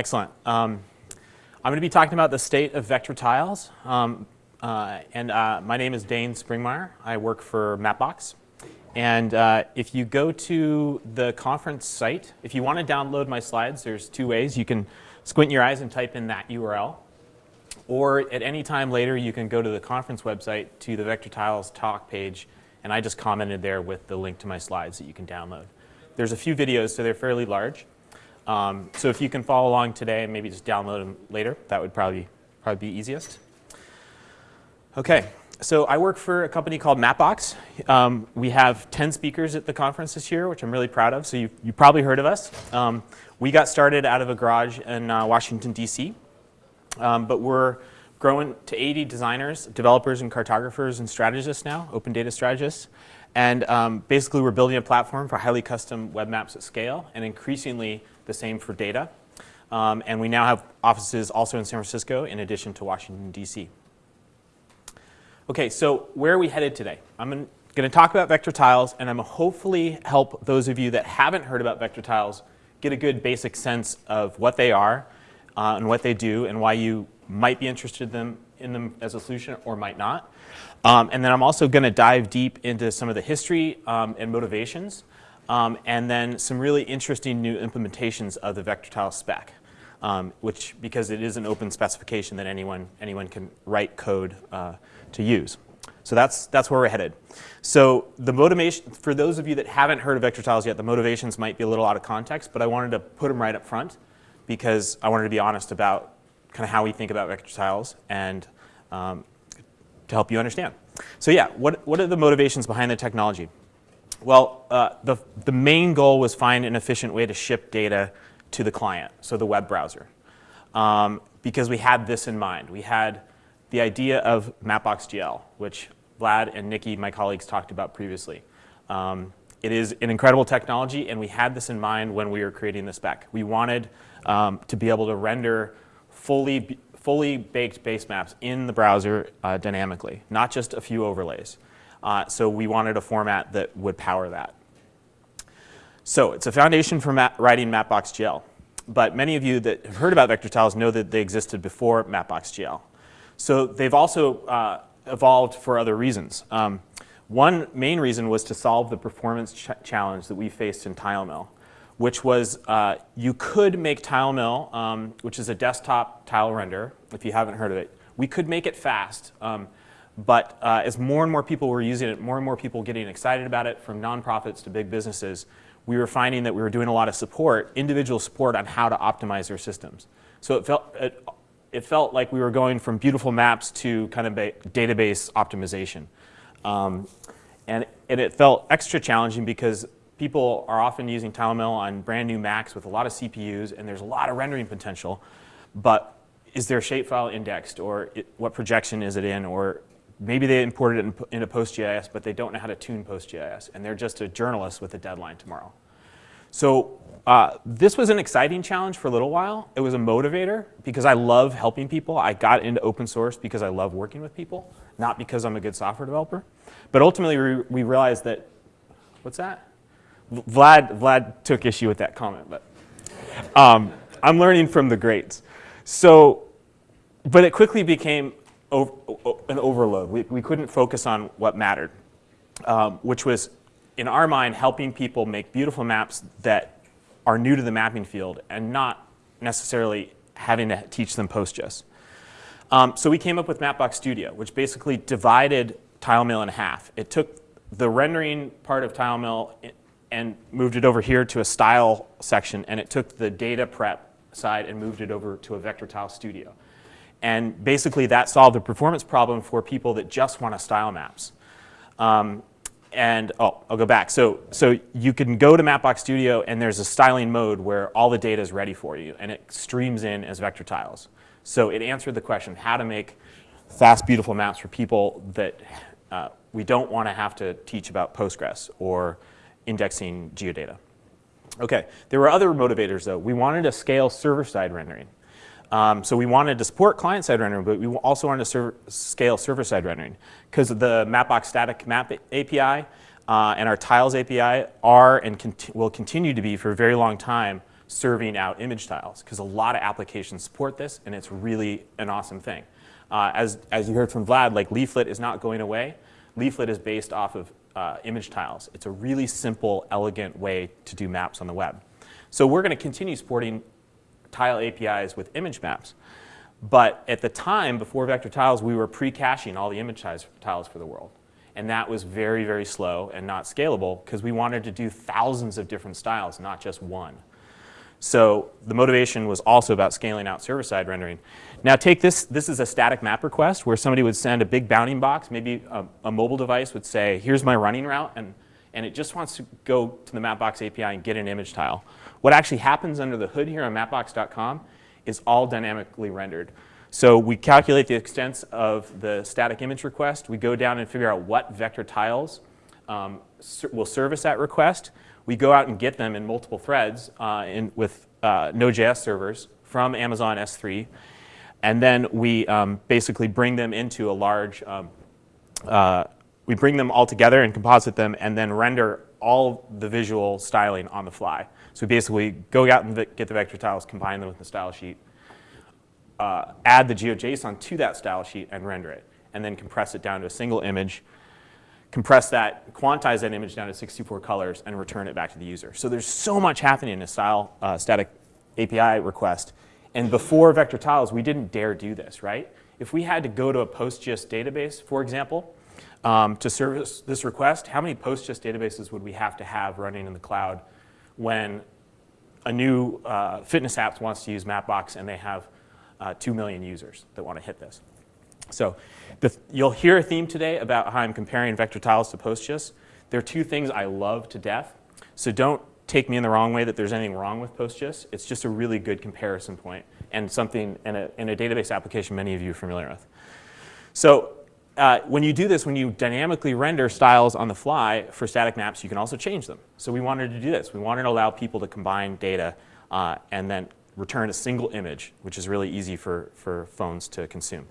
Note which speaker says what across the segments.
Speaker 1: Excellent. Um, I'm going to be talking about the state of vector tiles. Um, uh, and uh, my name is Dane Springmeyer. I work for Mapbox. And uh, if you go to the conference site, if you want to download my slides, there's two ways. You can squint your eyes and type in that URL. Or at any time later, you can go to the conference website to the Vector Tiles talk page, and I just commented there with the link to my slides that you can download. There's a few videos, so they're fairly large. Um, so if you can follow along today and maybe just download them later, that would probably, probably be easiest. Okay, so I work for a company called Mapbox. Um, we have 10 speakers at the conference this year, which I'm really proud of, so you've, you probably heard of us. Um, we got started out of a garage in uh, Washington, D.C., um, but we're growing to 80 designers, developers, and cartographers and strategists now, open data strategists. And um, basically, we're building a platform for highly custom web maps at scale, and increasingly the same for data. Um, and we now have offices also in San Francisco, in addition to Washington, D.C. Okay, so where are we headed today? I'm going to talk about vector tiles, and I'm going to hopefully help those of you that haven't heard about vector tiles get a good basic sense of what they are uh, and what they do and why you might be interested in them, in them as a solution or might not. Um, and then I'm also going to dive deep into some of the history um, and motivations, um, and then some really interesting new implementations of the vector tile spec, um, which because it is an open specification that anyone anyone can write code uh, to use. So that's that's where we're headed. So the motivation for those of you that haven't heard of vector tiles yet, the motivations might be a little out of context, but I wanted to put them right up front because I wanted to be honest about kind of how we think about vector tiles and um, to help you understand. So yeah, what, what are the motivations behind the technology? Well, uh, the, the main goal was find an efficient way to ship data to the client, so the web browser. Um, because we had this in mind. We had the idea of Mapbox.gl, which Vlad and Nikki, my colleagues, talked about previously. Um, it is an incredible technology, and we had this in mind when we were creating the spec. We wanted um, to be able to render fully fully baked base maps in the browser uh, dynamically, not just a few overlays. Uh, so we wanted a format that would power that. So it's a foundation for map writing Mapbox.gl. But many of you that have heard about vector tiles know that they existed before Mapbox.gl. So they've also uh, evolved for other reasons. Um, one main reason was to solve the performance ch challenge that we faced in TileMill which was uh, you could make TileMill, um, which is a desktop tile render, if you haven't heard of it. We could make it fast, um, but uh, as more and more people were using it, more and more people getting excited about it, from nonprofits to big businesses, we were finding that we were doing a lot of support, individual support on how to optimize their systems. So it felt, it, it felt like we were going from beautiful maps to kind of database optimization. Um, and, and it felt extra challenging because people are often using TileMill on brand new Macs with a lot of CPUs, and there's a lot of rendering potential. But is their shapefile indexed, or it, what projection is it in, or maybe they imported it in, into PostGIS, but they don't know how to tune PostGIS, and they're just a journalist with a deadline tomorrow. So uh, this was an exciting challenge for a little while. It was a motivator because I love helping people. I got into open source because I love working with people, not because I'm a good software developer. But ultimately, we, we realized that, what's that? Vlad, Vlad took issue with that comment, but um, I'm learning from the greats. So, but it quickly became over, an overload. We, we couldn't focus on what mattered, um, which was, in our mind, helping people make beautiful maps that are new to the mapping field and not necessarily having to teach them PostGIS. Um, so we came up with Mapbox Studio, which basically divided TileMill in half. It took the rendering part of TileMill and moved it over here to a style section, and it took the data prep side and moved it over to a vector tile studio. And basically that solved the performance problem for people that just want to style maps. Um, and oh, I'll go back. So, so you can go to Mapbox Studio and there's a styling mode where all the data is ready for you and it streams in as vector tiles. So it answered the question how to make fast, beautiful maps for people that uh, we don't want to have to teach about Postgres or indexing geodata. Okay, there were other motivators though. We wanted to scale server-side rendering. Um, so we wanted to support client-side rendering, but we also wanted to scale server-side rendering because the Mapbox static map API uh, and our tiles API are and conti will continue to be for a very long time serving out image tiles because a lot of applications support this and it's really an awesome thing. Uh, as, as you heard from Vlad, like Leaflet is not going away. Leaflet is based off of uh, image tiles. It's a really simple, elegant way to do maps on the web. So we're going to continue supporting tile APIs with image maps. But at the time, before vector tiles, we were pre-caching all the image tiles for the world. And that was very, very slow and not scalable because we wanted to do thousands of different styles, not just one. So the motivation was also about scaling out server-side rendering. Now take this, this is a static map request where somebody would send a big bounding box, maybe a, a mobile device would say, here's my running route, and, and it just wants to go to the Mapbox API and get an image tile. What actually happens under the hood here on mapbox.com is all dynamically rendered. So we calculate the extents of the static image request. We go down and figure out what vector tiles um, will service that request. We go out and get them in multiple threads uh, in, with uh, Node.js servers from Amazon S3. And then we um, basically bring them into a large, um, uh, we bring them all together and composite them and then render all the visual styling on the fly. So we basically go out and get the vector tiles, combine them with the style sheet, uh, add the GeoJSON to that style sheet and render it, and then compress it down to a single image, compress that, quantize that image down to 64 colors, and return it back to the user. So there's so much happening in a style uh, static API request and before vector tiles, we didn't dare do this, right? If we had to go to a PostGIS database, for example, um, to service this request, how many PostGIS databases would we have to have running in the cloud when a new uh, fitness app wants to use Mapbox and they have uh, 2 million users that want to hit this? So the, you'll hear a theme today about how I'm comparing vector tiles to PostGIS. There are two things I love to death. So don't take me in the wrong way that there's anything wrong with PostGIS. It's just a really good comparison point and something in a, in a database application many of you are familiar with. So uh, when you do this, when you dynamically render styles on the fly for static maps, you can also change them. So we wanted to do this. We wanted to allow people to combine data uh, and then return a single image, which is really easy for, for phones to consume.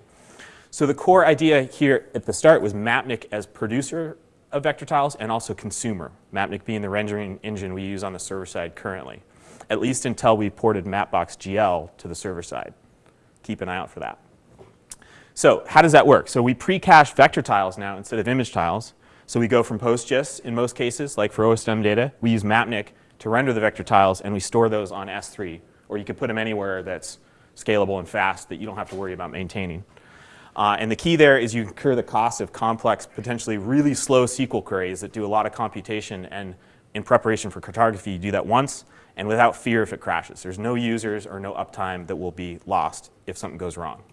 Speaker 1: So the core idea here at the start was Mapnik as producer of vector tiles and also consumer, Mapnik being the rendering engine we use on the server side currently, at least until we ported Mapbox GL to the server side. Keep an eye out for that. So how does that work? So we pre-cache vector tiles now instead of image tiles. So we go from PostGIS in most cases, like for OSM data. We use Mapnik to render the vector tiles, and we store those on S3. Or you could put them anywhere that's scalable and fast that you don't have to worry about maintaining. Uh, and the key there is you incur the cost of complex, potentially really slow SQL queries that do a lot of computation. And in preparation for cartography, you do that once and without fear if it crashes. There's no users or no uptime that will be lost if something goes wrong.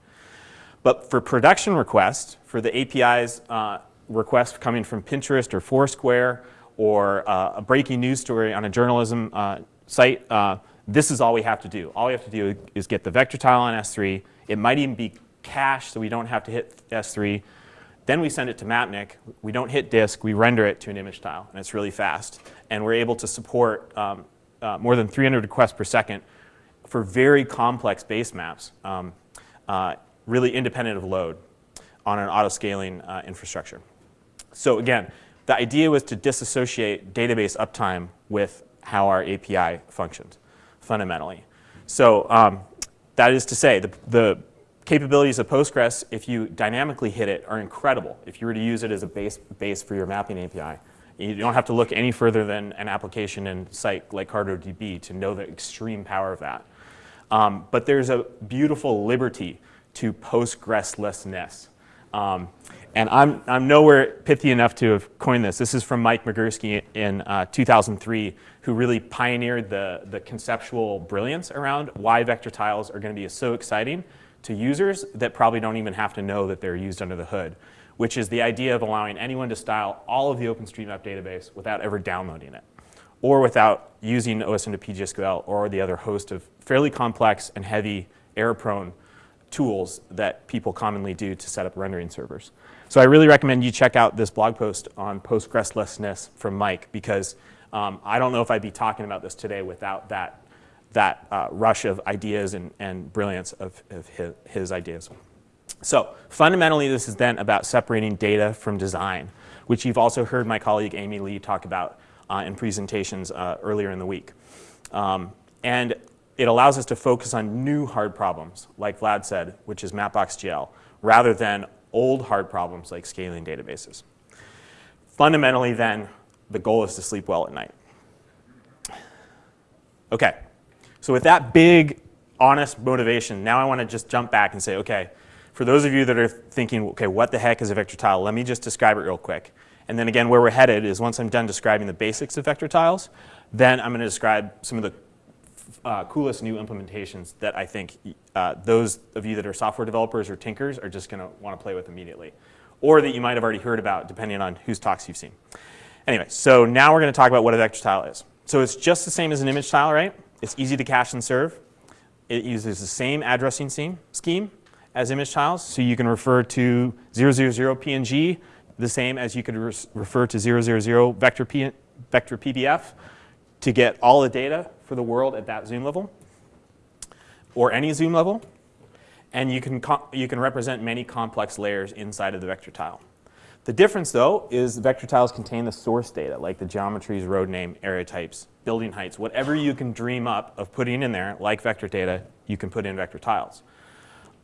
Speaker 1: But for production requests, for the APIs uh, request coming from Pinterest or Foursquare or uh, a breaking news story on a journalism uh, site, uh, this is all we have to do. All we have to do is get the vector tile on S3. It might even be cache so we don't have to hit S3. Then we send it to Mapnik. We don't hit disk. We render it to an image tile, and it's really fast. And we're able to support um, uh, more than 300 requests per second for very complex base maps, um, uh, really independent of load on an auto-scaling uh, infrastructure. So again, the idea was to disassociate database uptime with how our API functions, fundamentally. So um, that is to say, the, the capabilities of Postgres, if you dynamically hit it, are incredible. If you were to use it as a base, base for your mapping API. You don't have to look any further than an application and site like CartoDB to know the extreme power of that. Um, but there's a beautiful liberty to Postgreslessness. Um, and I'm, I'm nowhere pithy enough to have coined this. This is from Mike Migurski in uh, 2003, who really pioneered the, the conceptual brilliance around why vector tiles are going to be so exciting to users that probably don't even have to know that they're used under the hood, which is the idea of allowing anyone to style all of the OpenStreetMap database without ever downloading it, or without using OSM to PGSQL or the other host of fairly complex and heavy error-prone tools that people commonly do to set up rendering servers. So I really recommend you check out this blog post on Postgreslessness from Mike because um, I don't know if I'd be talking about this today without that that uh, rush of ideas and, and brilliance of, of his, his, ideas. So fundamentally, this is then about separating data from design, which you've also heard my colleague Amy Lee talk about uh, in presentations uh, earlier in the week. Um, And it allows us to focus on new hard problems, like Vlad said, which is Mapbox.gl, rather than old hard problems like scaling databases. Fundamentally, then, the goal is to sleep well at night. Okay, so with that big, honest motivation, now I want to just jump back and say, okay, for those of you that are thinking, okay, what the heck is a vector tile? Let me just describe it real quick. And then again, where we're headed is once I'm done describing the basics of vector tiles, then I'm going to describe some of the uh, coolest new implementations that I think uh, those of you that are software developers or tinkers are just going to want to play with immediately. Or that you might have already heard about, depending on whose talks you've seen. Anyway, so now we're going to talk about what a vector tile is. So it's just the same as an image tile, right? It's easy to cache and serve. It uses the same addressing scheme as image tiles. So you can refer to 000 PNG the same as you could re refer to 000 vector, P vector PBF to get all the data for the world at that zoom level or any zoom level. And you can, you can represent many complex layers inside of the vector tile. The difference, though, is vector tiles contain the source data, like the geometries, road name, area types, building heights. Whatever you can dream up of putting in there, like vector data, you can put in vector tiles.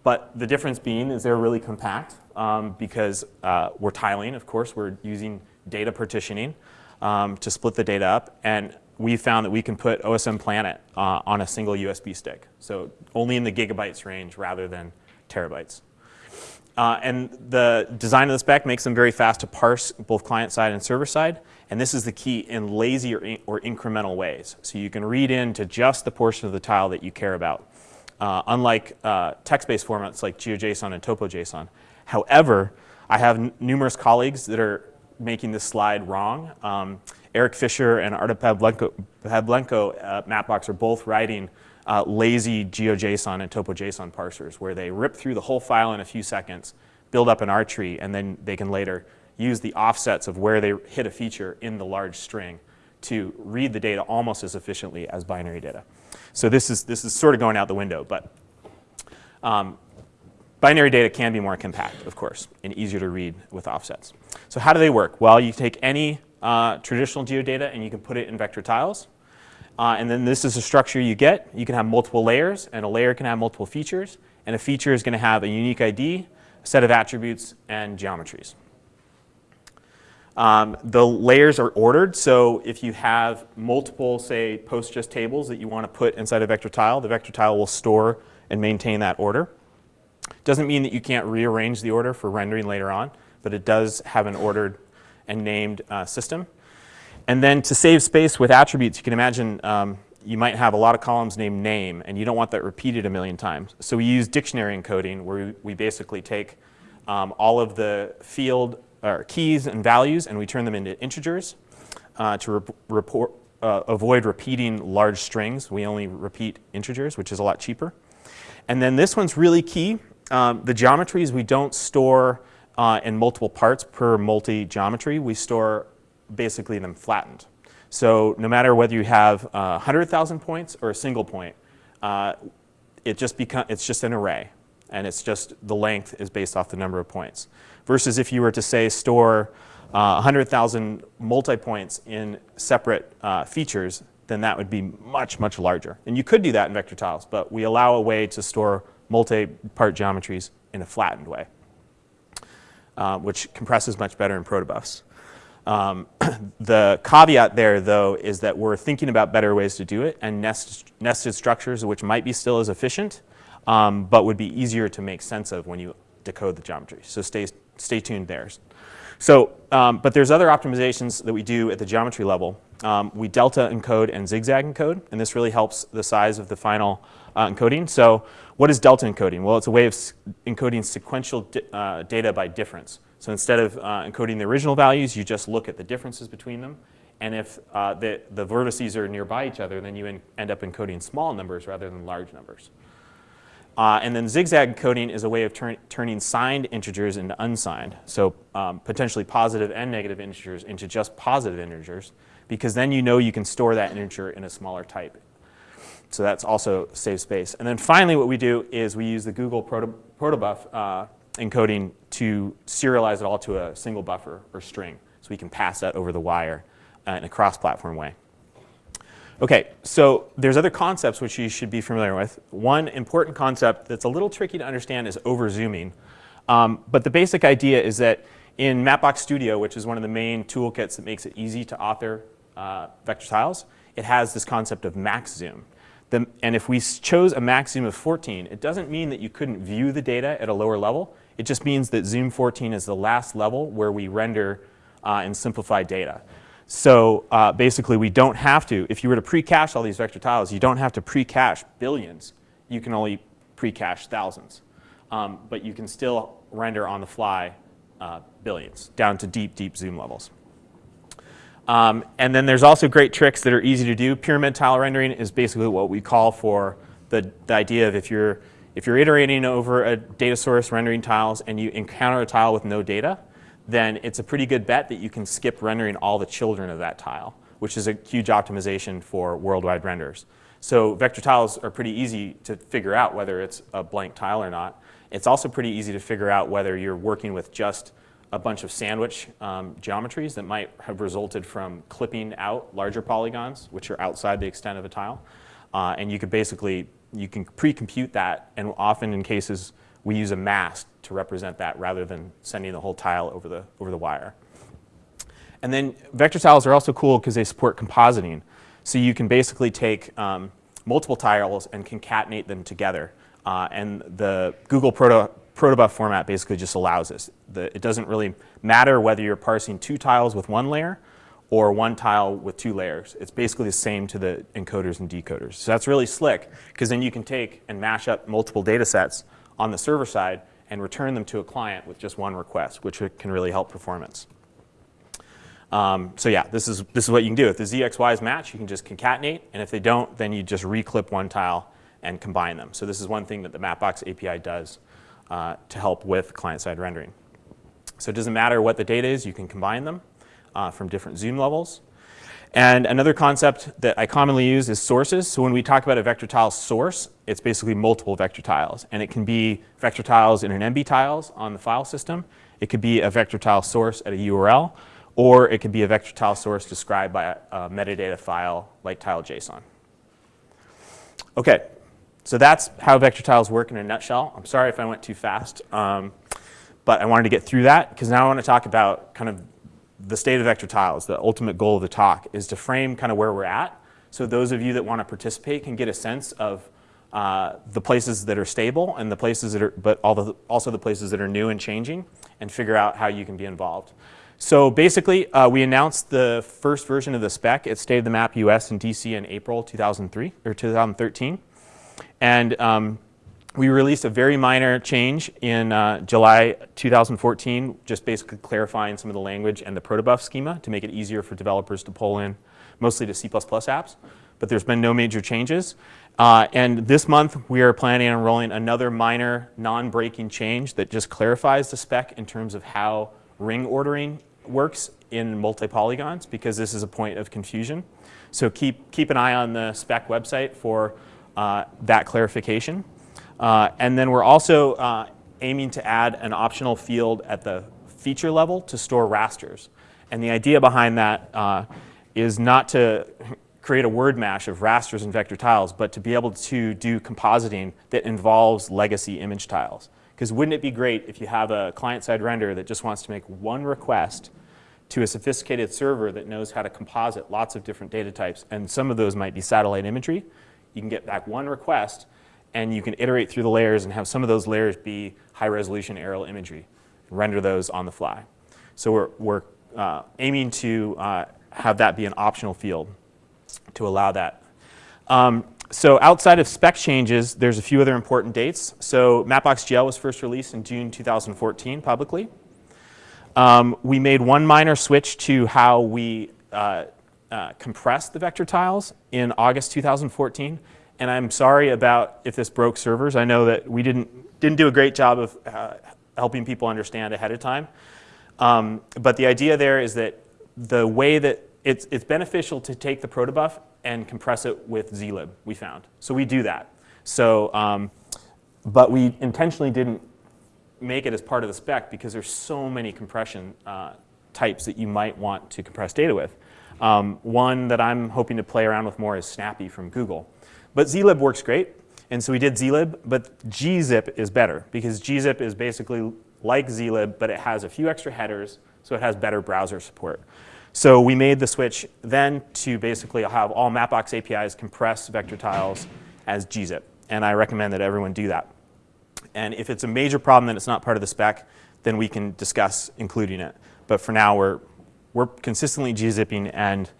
Speaker 1: But the difference being is they're really compact um, because uh, we're tiling, of course. We're using data partitioning um, to split the data up. And we found that we can put OSM Planet uh, on a single USB stick. So only in the gigabytes range rather than terabytes. Uh, and the design of the spec makes them very fast to parse both client side and server side. And this is the key in lazy or, in, or incremental ways. So you can read into just the portion of the tile that you care about. Uh, unlike uh, text-based formats like GeoJSON and TopoJSON. However, I have numerous colleagues that are making this slide wrong. Um, Eric Fischer and Artem Pavlenko, at Mapbox are both writing uh, lazy GeoJSON and TopoJSON parsers where they rip through the whole file in a few seconds, build up an R tree, and then they can later use the offsets of where they hit a feature in the large string to read the data almost as efficiently as binary data. So this is, this is sort of going out the window, but um, binary data can be more compact, of course, and easier to read with offsets. So how do they work? Well, you take any uh, traditional geodata and you can put it in vector tiles. Uh, and then this is the structure you get. You can have multiple layers, and a layer can have multiple features. And a feature is going to have a unique ID, a set of attributes, and geometries. Um, the layers are ordered, so if you have multiple, say, PostGIS tables that you want to put inside a vector tile, the vector tile will store and maintain that order. Doesn't mean that you can't rearrange the order for rendering later on, but it does have an ordered and named uh, system. And then to save space with attributes, you can imagine um, you might have a lot of columns named name, and you don't want that repeated a million times. So we use dictionary encoding, where we, basically take um, all of the field or keys and values, and we turn them into integers uh, to re report, uh, avoid repeating large strings. We only repeat integers, which is a lot cheaper. And then this one's really key. Um, the geometries we don't store uh, in multiple parts per multi-geometry. We store basically them flattened. So no matter whether you have uh, 100,000 points or a single point, uh, it just become, it's just an array. And it's just the length is based off the number of points. Versus if you were to say store uh, 100,000 multi-points in separate uh, features, then that would be much, much larger. And you could do that in vector tiles, but we allow a way to store multi-part geometries in a flattened way, uh, which compresses much better in protobufs. Um, the caveat there, though, is that we're thinking about better ways to do it and nest, nested structures which might be still as efficient, um, but would be easier to make sense of when you decode the geometry. So stay, stay tuned there. So, um, but there's other optimizations that we do at the geometry level. Um, we delta encode and zigzag encode, and this really helps the size of the final uh, encoding. So what is delta encoding? Well, it's a way of encoding sequential uh, data by difference. So instead of uh, encoding the original values, you just look at the differences between them. And if uh, the, the vertices are nearby each other, then you end up encoding small numbers rather than large numbers. Uh, and then zigzag encoding is a way of turn, turning signed integers into unsigned. So um, potentially positive and negative integers into just positive integers, because then you know you can store that integer in a smaller type. So that's also save space. And then finally what we do is we use the Google proto, protobuf uh, encoding to serialize it all to a single buffer or string so we can pass that over the wire uh, in a cross-platform way. Okay, so there's other concepts which you should be familiar with. One important concept that's a little tricky to understand is over-zooming. Um, but the basic idea is that in Mapbox Studio, which is one of the main toolkits that makes it easy to author uh, vector tiles, it has this concept of max zoom. The, and if we chose a max zoom of 14, it doesn't mean that you couldn't view the data at a lower level. It just means that zoom 14 is the last level where we render uh, and simplify data. So uh, basically, we don't have to, if you were to pre-cache all these vector tiles, you don't have to pre-cache billions. You can only pre-cache thousands. Um, but you can still render on the fly uh, billions down to deep, deep zoom levels. Um, and then there's also great tricks that are easy to do. Pyramid tile rendering is basically what we call for the, the idea of if you're, if you're iterating over a data source rendering tiles and you encounter a tile with no data, then it's a pretty good bet that you can skip rendering all the children of that tile, which is a huge optimization for worldwide renders. So vector tiles are pretty easy to figure out whether it's a blank tile or not. It's also pretty easy to figure out whether you're working with just a bunch of sandwich um, geometries that might have resulted from clipping out larger polygons, which are outside the extent of a tile. Uh, and you could basically, you can pre-compute that, and often in cases we use a mask to represent that rather than sending the whole tile over the, over the wire. And then vector tiles are also cool because they support compositing. So you can basically take um, multiple tiles and concatenate them together. Uh, and the Google Proto protobuf format basically just allows this. The, it doesn't really matter whether you're parsing two tiles with one layer or one tile with two layers. It's basically the same to the encoders and decoders. So that's really slick because then you can take and mash up multiple data sets on the server side and return them to a client with just one request, which can really help performance. Um, so yeah, this is, this is what you can do. If the ZXYs match, you can just concatenate, and if they don't, then you just reclip one tile and combine them. So this is one thing that the Mapbox API does uh, to help with client-side rendering. So it doesn't matter what the data is, you can combine them uh, from different zoom levels. And another concept that I commonly use is sources. So when we talk about a vector tile source, it's basically multiple vector tiles. And it can be vector tiles in an MB tiles on the file system. It could be a vector tile source at a URL. Or it could be a vector tile source described by a, a metadata file like tile.json. Okay, so that's how vector tiles work in a nutshell. I'm sorry if I went too fast, um, but I wanted to get through that because now I want to talk about kind of the state of vector tiles. The ultimate goal of the talk is to frame kind of where we're at. So those of you that want to participate can get a sense of uh, the places that are stable and the places that are, but all the, also the places that are new and changing and figure out how you can be involved. So basically, uh, we announced the first version of the spec at State of the Map US in DC in April 2003 or 2013. And um, we released a very minor change in uh, July 2014, just basically clarifying some of the language and the protobuf schema to make it easier for developers to pull in, mostly to C++ apps. But there's been no major changes. Uh, and this month, we are planning on rolling another minor non-breaking change that just clarifies the spec in terms of how ring ordering works in multi-polygons, because this is a point of confusion. So keep, keep an eye on the spec website for uh, that clarification. Uh, and then we're also uh, aiming to add an optional field at the feature level to store rasters. And the idea behind that uh, is not to create a word mash of rasters and vector tiles, but to be able to do compositing that involves legacy image tiles. Because wouldn't it be great if you have a client-side render that just wants to make one request to a sophisticated server that knows how to composite lots of different data types, and some of those might be satellite imagery, you can get back one request and you can iterate through the layers and have some of those layers be high resolution aerial imagery, render those on the fly. So we're, we're uh, aiming to uh, have that be an optional field to allow that. Um, so outside of spec changes, there's a few other important dates. So Mapbox GL was first released in June 2014 publicly. Um, we made one minor switch to how we uh, uh, compress the vector tiles in August 2014. And I'm sorry about if this broke servers. I know that we didn't, didn't do a great job of uh, helping people understand ahead of time. Um, but the idea there is that the way that it's, it's beneficial to take the protobuf and compress it with zlib, we found. So we do that. So, um, but we intentionally didn't make it as part of the spec because there's so many compression uh, types that you might want to compress data with. Um, one that I'm hoping to play around with more is Snappy from Google. But zlib works great, and so we did zlib, but gzip is better because gzip is basically like zlib, but it has a few extra headers, so it has better browser support. So we made the switch then to basically have all Mapbox APIs compress vector tiles as gzip, and I recommend that everyone do that. And if it's a major problem that it's not part of the spec, then we can discuss including it. But for now, we're, we're consistently gzipping and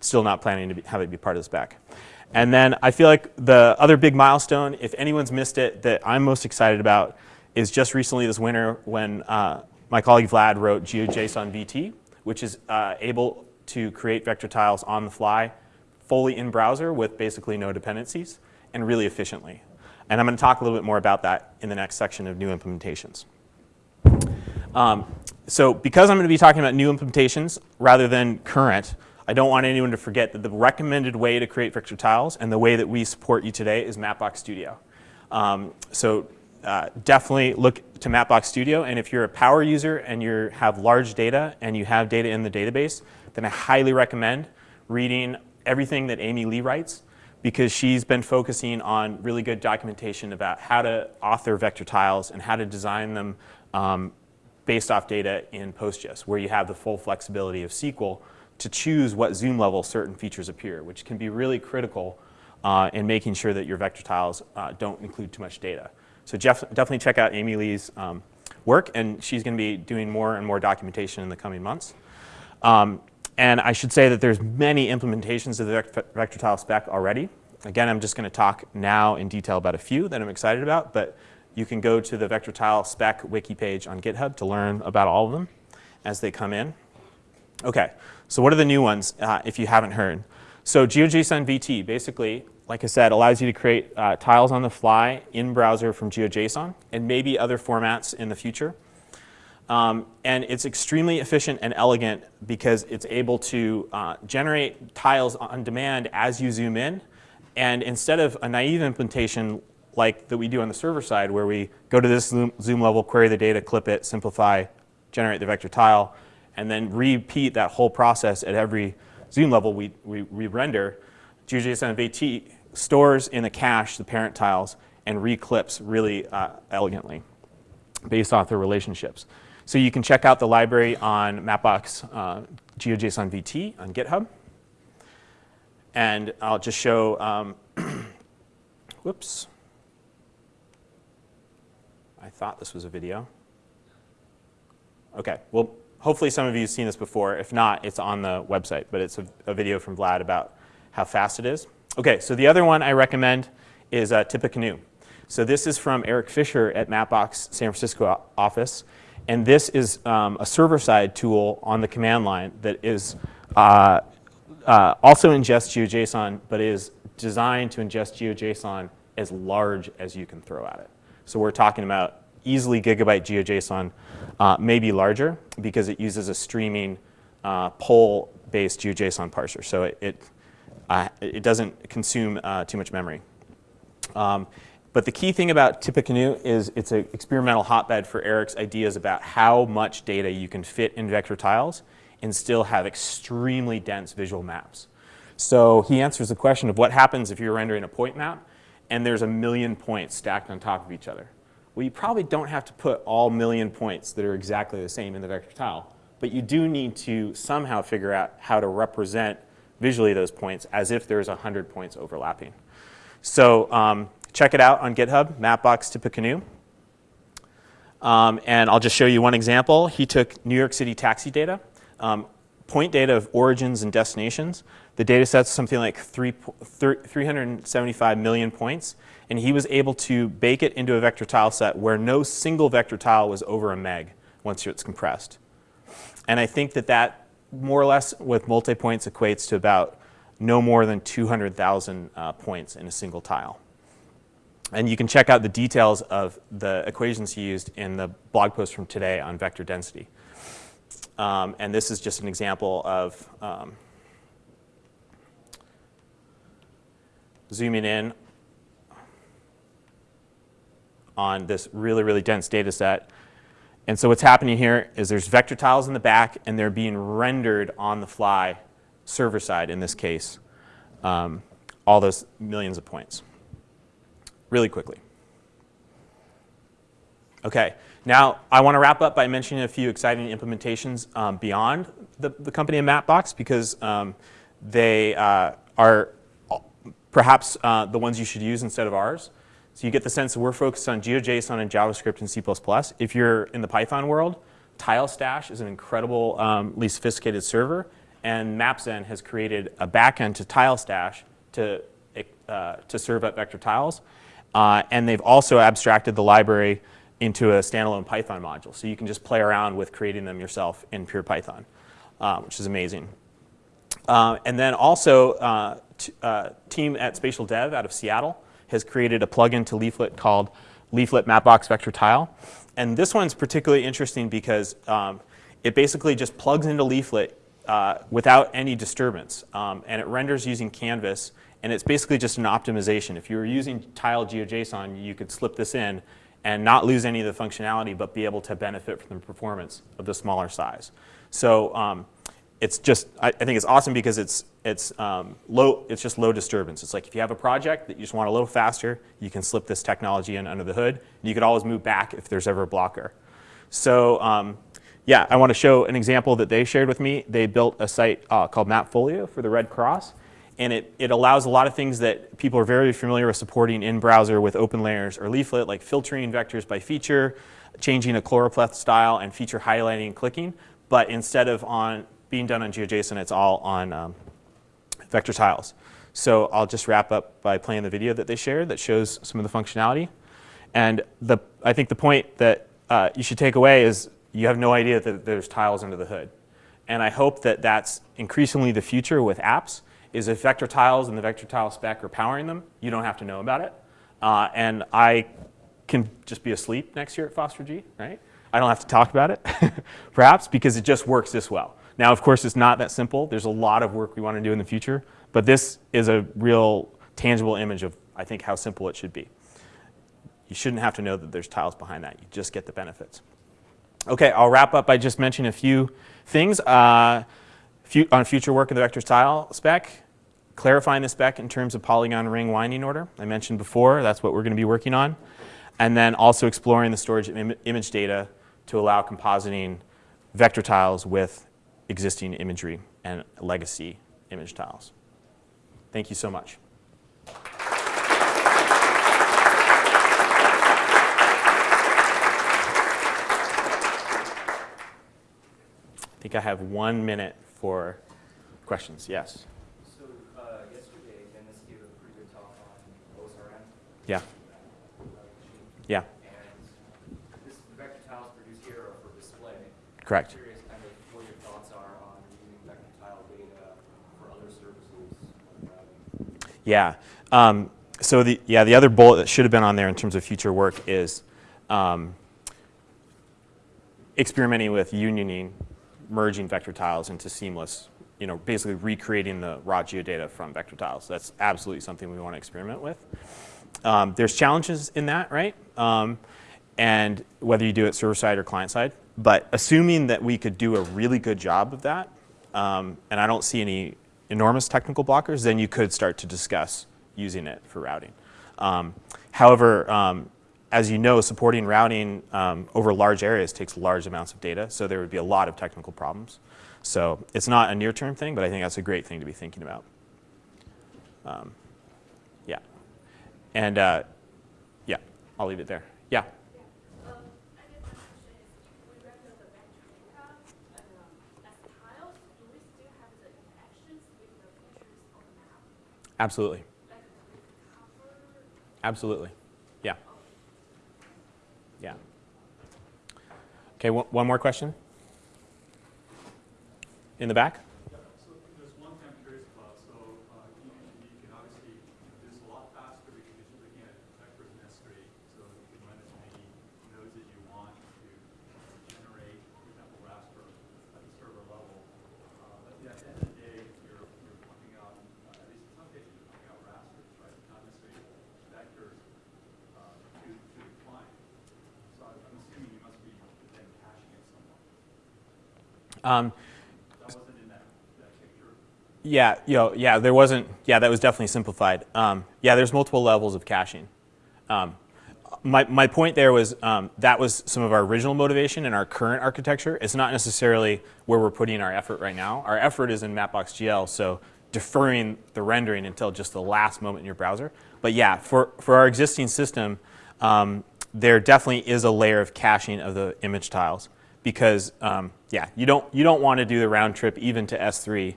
Speaker 1: still not planning to be, have it be part of the spec. And then I feel like the other big milestone, if anyone's missed it, that I'm most excited about is just recently this winter when uh, my colleague Vlad wrote GeoJSON VT, which is uh, able to create vector tiles on the fly, fully in browser with basically no dependencies, and really efficiently. And I'm going to talk a little bit more about that in the next section of new implementations. Um, so because I'm going to be talking about new implementations rather than current, I don't want anyone to forget that the recommended way to create vector tiles and the way that we support you today is Mapbox Studio. Um, so uh, definitely look to Mapbox Studio. And if you're a power user and you have large data and you have data in the database, then I highly recommend reading everything that Amy Lee writes because she's been focusing on really good documentation about how to author vector tiles and how to design them um, based off data in PostGIS, where you have the full flexibility of SQL to choose what zoom level certain features appear, which can be really critical uh, in making sure that your vector tiles uh, don't include too much data. So Jeff, definitely check out Amy Lee's um, work, and she's going to be doing more and more documentation in the coming months. Um, and I should say that there's many implementations of the vector tile spec already. Again, I'm just going to talk now in detail about a few that I'm excited about, but you can go to the vector tile spec wiki page on GitHub to learn about all of them as they come in. Okay, so what are the new ones uh, if you haven't heard? So GeoJSON VT basically, like I said, allows you to create uh, tiles on the fly in browser from GeoJSON and maybe other formats in the future. Um, and it's extremely efficient and elegant because it's able to uh, generate tiles on demand as you zoom in. And instead of a naive implementation like that we do on the server side where we go to this zoom, zoom level, query the data, clip it, simplify, generate the vector tile, and then repeat that whole process at every zoom level we, we, we render, GeoJSON VT stores in the cache the parent tiles and reclips really uh, elegantly based off their relationships. So you can check out the library on Mapbox uh, GeoJSON VT on GitHub. And I'll just show, um, whoops. I thought this was a video. Okay, well, hopefully some of you have seen this before. If not, it's on the website, but it's a, a video from Vlad about how fast it is. Okay, so the other one I recommend is uh, Tippecanoe. So this is from Eric Fischer at Mapbox San Francisco office. And this is um, a server-side tool on the command line that is uh, uh, also ingests GeoJSON, but is designed to ingest GeoJSON as large as you can throw at it. So we're talking about easily gigabyte GeoJSON, uh, maybe larger, because it uses a streaming uh, poll-based GeoJSON parser. So it, it, uh, it doesn't consume uh, too much memory. Um, but the key thing about Tippecanoe is it's an experimental hotbed for Eric's ideas about how much data you can fit in vector tiles and still have extremely dense visual maps. So he answers the question of what happens if you're rendering a point map and there's a million points stacked on top of each other. Well, you probably don't have to put all million points that are exactly the same in the vector tile, but you do need to somehow figure out how to represent visually those points as if there's 100 points overlapping. So um, check it out on GitHub, Mapbox Tippecanoe. Um, and I'll just show you one example. He took New York City taxi data, um, point data of origins and destinations. The data set's something like three, 375 million points. And he was able to bake it into a vector tile set where no single vector tile was over a meg once it's compressed. And I think that that more or less with multi-points equates to about no more than 200,000 uh, points in a single tile. And you can check out the details of the equations he used in the blog post from today on vector density. Um, and this is just an example of um, zooming in on this really, really dense data set. And so what's happening here is there's vector tiles in the back and they're being rendered on the fly server side, in this case, um, all those millions of points really quickly. Okay, now I want to wrap up by mentioning a few exciting implementations um, beyond the, the company of Mapbox because um, they uh, are perhaps uh, the ones you should use instead of ours. So you get the sense that we're focused on GeoJSON and JavaScript and C++. If you're in the Python world, TileStash is an incredibly um, sophisticated server, and MapZen has created a backend to TileStash to, uh, to serve up vector tiles. Uh, and they've also abstracted the library into a standalone Python module. So you can just play around with creating them yourself in pure Python, uh, which is amazing. Uh, and then also, uh, team at Spatial Dev out of Seattle has created a plugin to Leaflet called Leaflet Mapbox Vector Tile. And this one's particularly interesting because um, it basically just plugs into Leaflet uh, without any disturbance. Um, and it renders using Canvas. And it's basically just an optimization. If you were using tile GeoJSON, you could slip this in and not lose any of the functionality, but be able to benefit from the performance of the smaller size. So um, it's just, I, I, think it's awesome because it's, it's, um, low, it's just low disturbance. It's like if you have a project that you just want a little faster, you can slip this technology in under the hood. You could always move back if there's ever a blocker. So um, yeah, I want to show an example that they shared with me. They built a site uh, called Mapfolio for the Red Cross. And it, it allows a lot of things that people are very familiar with supporting in browser with OpenLayers or Leaflet, like filtering vectors by feature, changing a choropleth style, and feature highlighting and clicking. But instead of on being done on GeoJSON, it's all on um, vector tiles. So I'll just wrap up by playing the video that they shared that shows some of the functionality. And the, I think the point that uh, you should take away is you have no idea that there's tiles under the hood. And I hope that that's increasingly the future with apps, is if vector tiles and the vector tile spec are powering them, you don't have to know about it. Uh, and I can just be asleep next year at FOSS4G, right? I don't have to talk about it, perhaps, because it just works this well. Now, of course, it's not that simple. There's a lot of work we want to do in the future, but this is a real tangible image of, I think, how simple it should be. You shouldn't have to know that there's tiles behind that. You just get the benefits. Okay, I'll wrap up by just mentioning a few things uh, on future work in the vector tile spec, clarifying the spec in terms of polygon ring winding order. I mentioned before, that's what we're going to be working on. And then also exploring the storage of Im image data to allow compositing vector tiles with existing imagery and legacy image tiles. Thank you so much. I think I have one minute for questions. Yes?
Speaker 2: So uh, yesterday, Dennis gave a pretty good talk on OSRM.
Speaker 1: Yeah. Yeah.
Speaker 2: And this the vector tiles produced here are for display.
Speaker 1: Correct. Yeah. Um, so the yeah the other bullet that should have been on there in terms of future work is um, experimenting with unioning, merging vector tiles into seamless. You know, basically recreating the raw geodata from vector tiles. That's absolutely something we want to experiment with. Um, there's challenges in that, right? Um, and whether you do it server side or client side. But assuming that we could do a really good job of that, um, and I don't see any enormous technical blockers, then you could start to discuss using it for routing. Um, however, um, as you know, supporting routing um, over large areas takes large amounts of data, so there would be a lot of technical problems. So it's not a near-term thing, but I think that's a great thing to be thinking about. Um, yeah. And uh, yeah, I'll leave it there. Yeah. Absolutely. Absolutely. Yeah. Yeah. Okay, one more question? In the back?
Speaker 2: Um,
Speaker 1: Yeah, you know, yeah, there wasn't, yeah, that was definitely simplified. Um, yeah, there's multiple levels of caching. Um, my, my point there was um, that was some of our original motivation in our current architecture. It's not necessarily where we're putting our effort right now. Our effort is in Mapbox GL, so deferring the rendering until just the last moment in your browser. But yeah, for, for our existing system, um, there definitely is a layer of caching of the image tiles because um, yeah, you don't, you don't want to do the round trip even to S3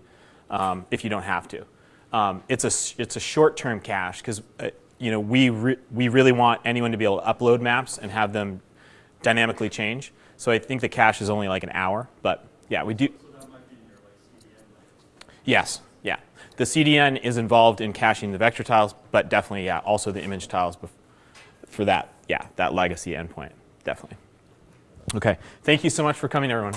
Speaker 1: um, if you don't have to. Um, it's a, it's a short-term cache because uh, you know, we, re we really want anyone to be able to upload maps and have them dynamically change. So I think the cache is only like an hour, but yeah, we do. Yes, yeah. The CDN is involved in caching the vector tiles, but definitely, yeah, also the image tiles for that, yeah, that legacy endpoint, definitely. Okay, thank you so much for coming, everyone.